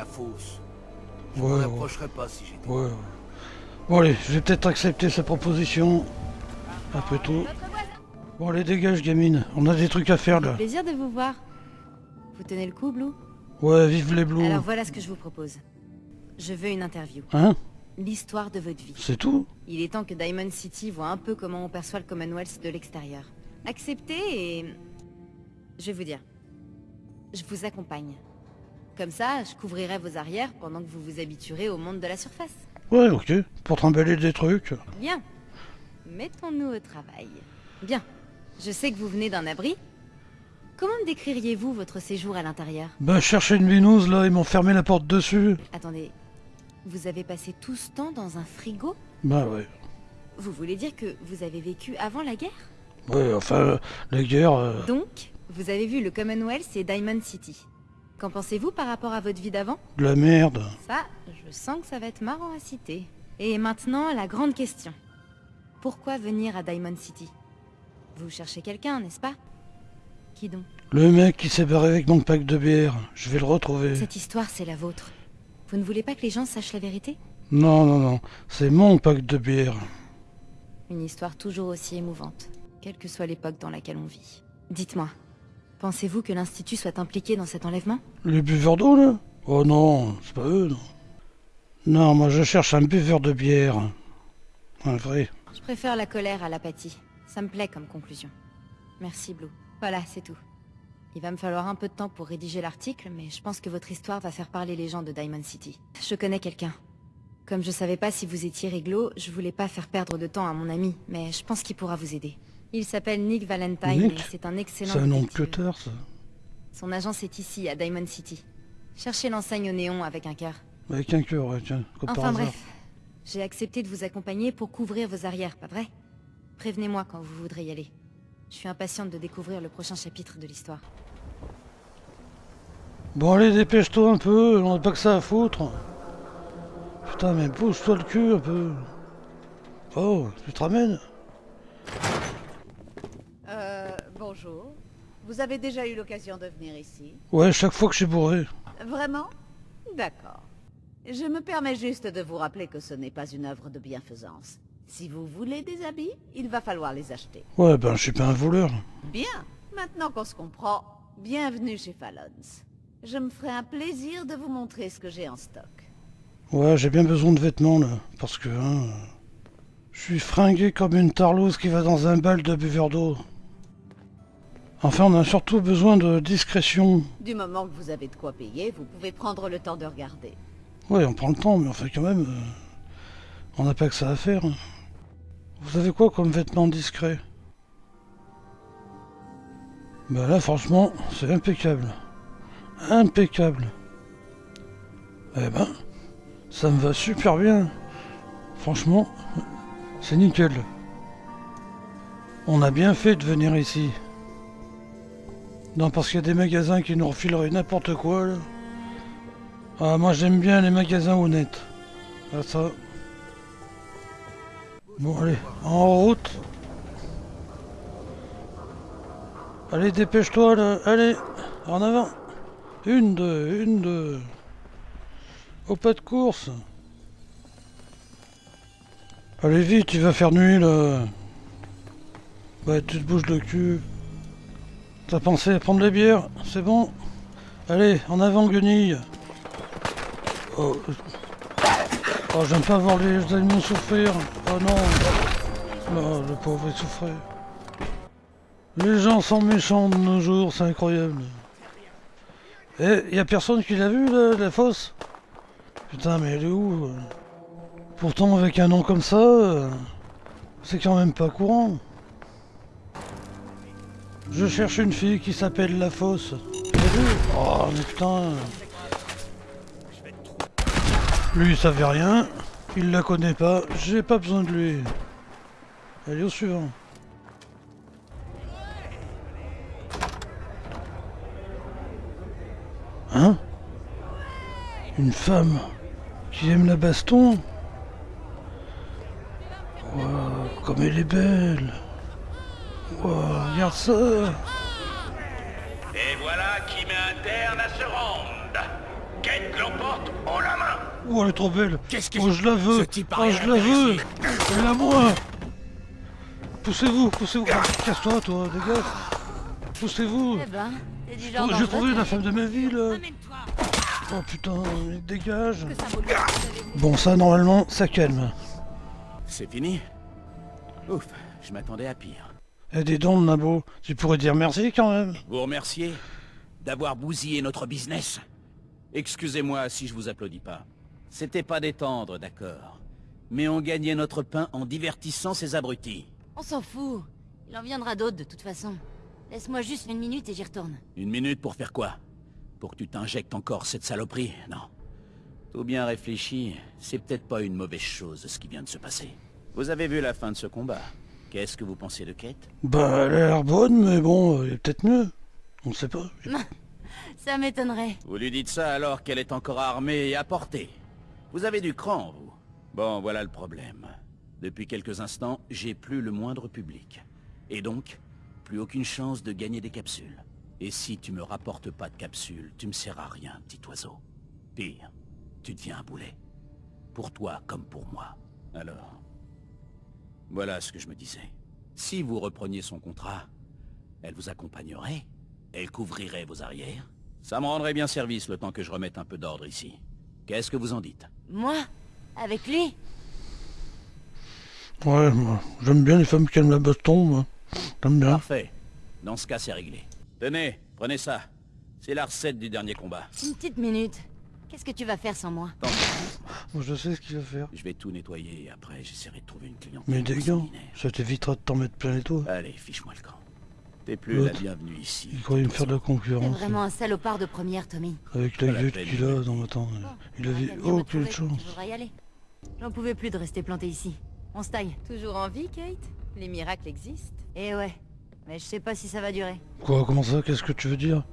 La fosse. Je Ouais, ouais. pas si j'étais... Ouais, ouais. Bon allez, je vais peut-être accepter sa proposition. Après tout. Bon allez, dégage gamine. On a des trucs à faire là. Plaisir de vous voir. Vous tenez le coup, Blue? Ouais, vive les blues. Alors voilà ce que je vous propose. Je veux une interview. Hein? L'histoire de votre vie. C'est tout? Il est temps que Diamond City voit un peu comment on perçoit le Commonwealth de l'extérieur. Acceptez et... Je vais vous dire. Je vous accompagne. Comme ça, je couvrirai vos arrières pendant que vous vous habituerez au monde de la surface. Ouais, ok. Pour trimballer des trucs. Bien. Mettons-nous au travail. Bien. Je sais que vous venez d'un abri. Comment me décririez-vous votre séjour à l'intérieur? Bah, chercher une binouse là, ils m'ont fermé la porte dessus. Attendez. Vous avez passé tout ce temps dans un frigo? Bah ouais. Vous voulez dire que vous avez vécu avant la guerre? Ouais, enfin, la guerre... euh, Donc, vous avez vu le Commonwealth et Diamond City. Qu'en pensez-vous par rapport à votre vie d'avant? De la merde. Ça, je sens que ça va être marrant à citer. Et maintenant, la grande question. Pourquoi venir à Diamond City? Vous cherchez quelqu'un, n'est-ce pas? Qui donc? Le mec qui s'est barré avec mon pack de bière. Je vais le retrouver. Cette histoire, c'est la vôtre. Vous ne voulez pas que les gens sachent la vérité? Non, non, non. C'est mon pack de bière. Une histoire toujours aussi émouvante, quelle que soit l'époque dans laquelle on vit. Dites-moi, pensez-vous que l'Institut soit impliqué dans cet enlèvement? Les buveurs d'eau, là? Oh non, c'est pas eux, non. Non, moi je cherche un buveur de bière. Un vrai. Je préfère la colère à l'apathie. Ça me plaît comme conclusion. Merci, Blue. Voilà, c'est tout. Il va me falloir un peu de temps pour rédiger l'article, mais je pense que votre histoire va faire parler les gens de Diamond City. Je connais quelqu'un. Comme je savais pas si vous étiez réglo, je voulais pas faire perdre de temps à mon ami, mais je pense qu'il pourra vous aider. Il s'appelle Nick Valentine Nick et c'est un excellent C'est un nom de cutter, ça. Son agence est ici, à Diamond City. Cherchez l'enseigne au néon avec un cœur. Avec un cœur, ouais, tiens, comme Enfin bref, j'ai accepté de vous accompagner pour couvrir vos arrières, pas vrai? Prévenez-moi quand vous voudrez y aller. Je suis impatiente de découvrir le prochain chapitre de l'histoire. Bon, allez, dépêche-toi un peu, on n'a pas que ça à foutre. Putain, mais pousse-toi le cul un peu. Oh, tu te ramènes? Bonjour. Vous avez déjà eu l'occasion de venir ici Ouais, chaque fois que je suis bourré. Vraiment? D'accord. Je me permets juste de vous rappeler que ce n'est pas une œuvre de bienfaisance. Si vous voulez des habits, il va falloir les acheter. Ouais, ben je suis pas un voleur. Bien. Maintenant qu'on se comprend, bienvenue chez Fallons. Je me ferai un plaisir de vous montrer ce que j'ai en stock. Ouais, j'ai bien besoin de vêtements là, parce que hein, je suis fringué comme une tarlouse qui va dans un bal de buveur d'eau. Enfin, on a surtout besoin de discrétion. Du moment que vous avez de quoi payer, vous pouvez prendre le temps de regarder. Ouais, on prend le temps, mais enfin quand même, euh, on n'a pas que ça à faire. Vous avez quoi comme vêtements discrets Bah là, franchement, c'est impeccable. Impeccable. Eh ben, ça me va super bien. Franchement, c'est nickel. On a bien fait de venir ici. Non, parce qu'il y a des magasins qui nous refileraient n'importe quoi, là. Ah, moi j'aime bien les magasins honnêtes. Ah, ça. Bon, allez, en route. Allez, dépêche-toi, là. Allez, en avant. Une, deux, une, deux. Au pas de course. Allez, vite, tu vas faire nuit, là. Ouais, tu te bouges le cul. T'as pensé à prendre les bières C'est bon Allez, en avant, guenille. Oh, oh j'aime pas voir les animaux souffrir. Oh non. Oh, le pauvre, il souffrait. Les gens sont méchants de nos jours, c'est incroyable. Eh, y a personne qui l'a vu, la fosse? Putain, mais elle est où? Pourtant, avec un nom comme ça, euh, c'est quand même pas courant. Je cherche une fille qui s'appelle La Fosse. Oh, mais putain. Lui, il savait rien. Il la connaît pas. J'ai pas besoin de lui. Allez, au suivant. Hein? Une femme qui aime la baston? Wow, comme elle est belle Wow, regarde ça Et voilà qui met un terme à ce round. Kate l'emporte en la main Oh, elle est trop belle. Qu'est-ce que Oh, je la veux. Ce type a Oh, je la veux. Elle a moi. Poussez-vous, poussez-vous. Casse-toi, toi, dégage. Poussez-vous. Eh ben, Oh, J'ai trouvé la femme de ma vie, là. Oh putain, il dégage. Bon, ça, normalement, ça calme. C'est fini Ouf, je m'attendais à pire. Eh, des dons, Nabo. Tu pourrais dire merci quand même. Vous remercier d'avoir bousillé notre business. Excusez-moi si je vous applaudis pas. C'était pas détendre, d'accord. Mais on gagnait notre pain en divertissant ces abrutis. On s'en fout. Il en viendra d'autres de toute façon. Laisse-moi juste une minute et j'y retourne. Une minute pour faire quoi? Pour que tu t'injectes encore cette saloperie? Non. Tout bien réfléchi, c'est peut-être pas une mauvaise chose ce qui vient de se passer. Vous avez vu la fin de ce combat. Qu'est-ce que vous pensez de Kate? Bah, elle a l'air bonne, mais bon, il est peut-être mieux. On sait pas. Ça m'étonnerait. Vous lui dites ça alors qu'elle est encore armée et à portée. Vous avez du cran, vous. Bon, voilà le problème. Depuis quelques instants, j'ai plus le moindre public. Et donc, plus aucune chance de gagner des capsules. Et si tu me rapportes pas de capsules, tu me sers à rien, petit oiseau. Pire, tu deviens un boulet. Pour toi comme pour moi. Alors, voilà ce que je me disais. Si vous repreniez son contrat, elle vous accompagnerait, elle couvrirait vos arrières. Ça me rendrait bien service le temps que je remette un peu d'ordre ici. Qu'est-ce que vous en dites? Moi? Avec lui? Ouais, moi, j'aime bien les femmes qui aiment la baston, moi. J'aime bien. Parfait. Dans ce cas, c'est réglé. Tenez, prenez ça. C'est la recette du dernier combat. Une petite minute. Qu'est-ce que tu vas faire sans moi? Tant Moi, je sais ce qu'il va faire. Je vais tout nettoyer et après j'essaierai de trouver une cliente. Mais des gants, ça t'évitera de t'en mettre plein les toits. Allez, fiche-moi le camp. T'es plus la bienvenue ici. Il croyait me faire de la T'es concurrence. vraiment un salopard de première, Tommy. Avec la gueule qu'il a, non, attends. Bon, Il avait aucune retrouver. chance. J'en pouvais plus de rester planté ici. On se taille. Toujours en vie, Kate Les miracles existent. Eh ouais. Mais je sais pas si ça va durer. Quoi, comment ça Qu'est-ce que tu veux dire?